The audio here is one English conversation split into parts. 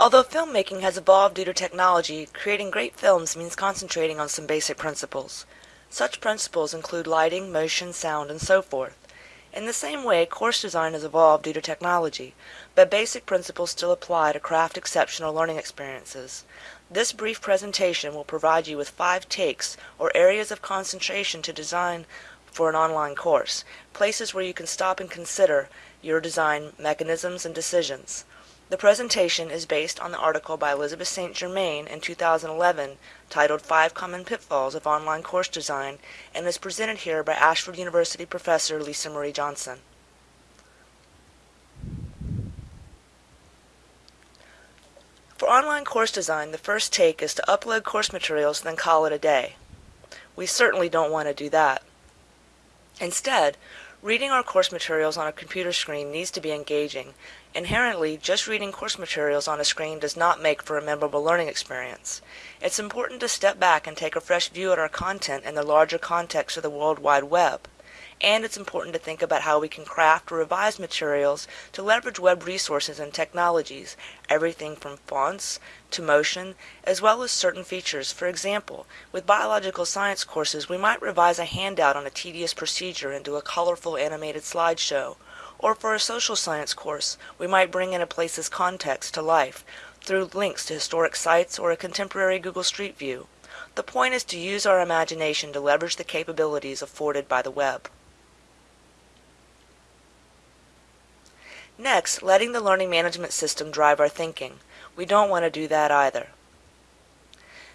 Although filmmaking has evolved due to technology, creating great films means concentrating on some basic principles. Such principles include lighting, motion, sound, and so forth. In the same way, course design has evolved due to technology, but basic principles still apply to craft exceptional learning experiences. This brief presentation will provide you with five takes or areas of concentration to design for an online course, places where you can stop and consider your design mechanisms and decisions. The presentation is based on the article by Elizabeth St. Germain in 2011 titled Five Common Pitfalls of Online Course Design and is presented here by Ashford University professor Lisa Marie Johnson. For online course design, the first take is to upload course materials, then call it a day. We certainly don't want to do that. Instead, reading our course materials on a computer screen needs to be engaging. Inherently, just reading course materials on a screen does not make for a memorable learning experience. It's important to step back and take a fresh view at our content in the larger context of the World Wide Web and it's important to think about how we can craft or revise materials to leverage web resources and technologies, everything from fonts to motion, as well as certain features. For example, with biological science courses, we might revise a handout on a tedious procedure into a colorful animated slideshow. Or for a social science course, we might bring in a place's context to life through links to historic sites or a contemporary Google Street View. The point is to use our imagination to leverage the capabilities afforded by the web. Next, letting the learning management system drive our thinking. We don't want to do that either.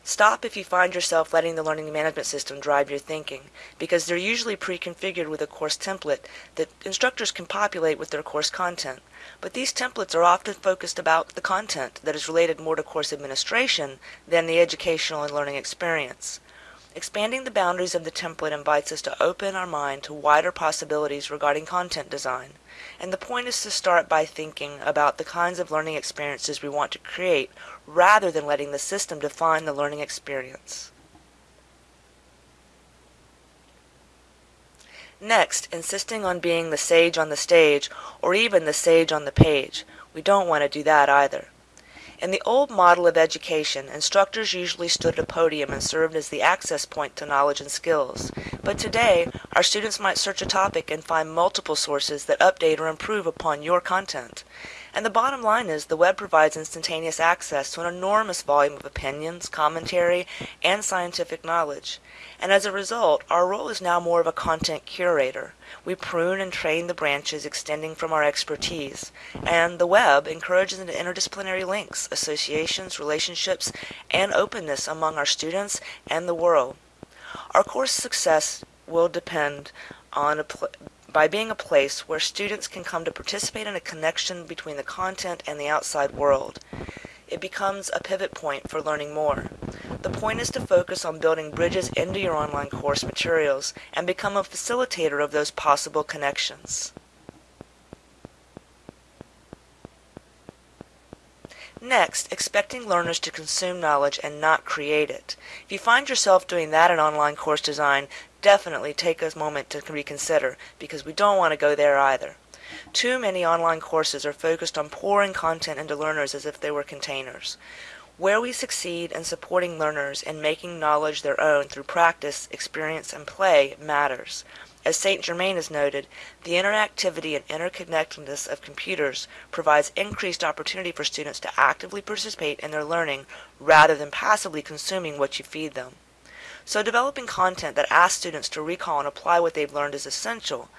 Stop if you find yourself letting the learning management system drive your thinking, because they're usually pre-configured with a course template that instructors can populate with their course content. But these templates are often focused about the content that is related more to course administration than the educational and learning experience. Expanding the boundaries of the template invites us to open our mind to wider possibilities regarding content design. And the point is to start by thinking about the kinds of learning experiences we want to create rather than letting the system define the learning experience. Next, insisting on being the sage on the stage or even the sage on the page. We don't want to do that either. In the old model of education, instructors usually stood at a podium and served as the access point to knowledge and skills. But today, our students might search a topic and find multiple sources that update or improve upon your content. And the bottom line is the web provides instantaneous access to an enormous volume of opinions, commentary, and scientific knowledge. And as a result, our role is now more of a content curator. We prune and train the branches extending from our expertise. And the web encourages interdisciplinary links, associations, relationships, and openness among our students and the world. Our course success will depend on a by being a place where students can come to participate in a connection between the content and the outside world. It becomes a pivot point for learning more. The point is to focus on building bridges into your online course materials and become a facilitator of those possible connections. Next, expecting learners to consume knowledge and not create it. If you find yourself doing that in online course design, definitely take a moment to reconsider because we don't want to go there either. Too many online courses are focused on pouring content into learners as if they were containers. Where we succeed in supporting learners in making knowledge their own through practice, experience, and play matters. As St. Germain has noted, the interactivity and interconnectedness of computers provides increased opportunity for students to actively participate in their learning rather than passively consuming what you feed them. So developing content that asks students to recall and apply what they've learned is essential,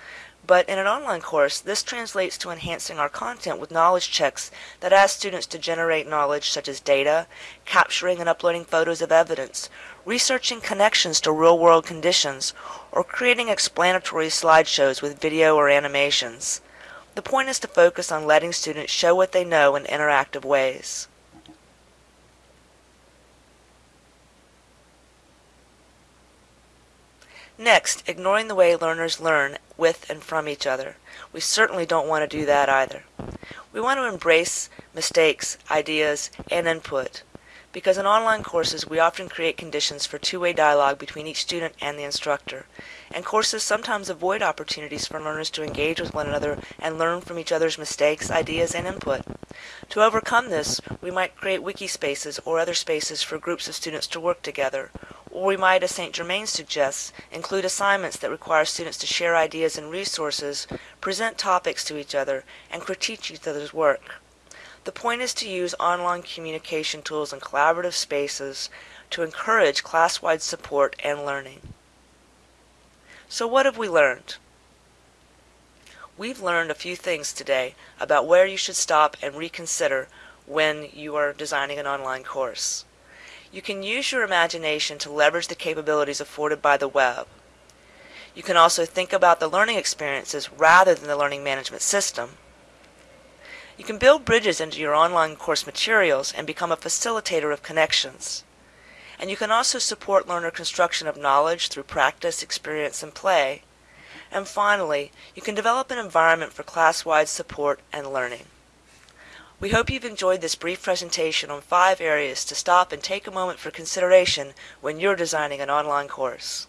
but in an online course, this translates to enhancing our content with knowledge checks that ask students to generate knowledge such as data, capturing and uploading photos of evidence, researching connections to real-world conditions, or creating explanatory slideshows with video or animations. The point is to focus on letting students show what they know in interactive ways. Next, ignoring the way learners learn with and from each other. We certainly don't want to do that either. We want to embrace mistakes, ideas, and input. Because in online courses we often create conditions for two-way dialogue between each student and the instructor, and courses sometimes avoid opportunities for learners to engage with one another and learn from each other's mistakes, ideas, and input. To overcome this, we might create wiki spaces or other spaces for groups of students to work together, or we might, as St. Germain suggests, include assignments that require students to share ideas and resources, present topics to each other, and critique each other's work. The point is to use online communication tools and collaborative spaces to encourage class-wide support and learning. So what have we learned? We've learned a few things today about where you should stop and reconsider when you are designing an online course. You can use your imagination to leverage the capabilities afforded by the web. You can also think about the learning experiences rather than the learning management system. You can build bridges into your online course materials and become a facilitator of connections. And you can also support learner construction of knowledge through practice, experience, and play. And finally, you can develop an environment for class-wide support and learning. We hope you've enjoyed this brief presentation on five areas to stop and take a moment for consideration when you're designing an online course.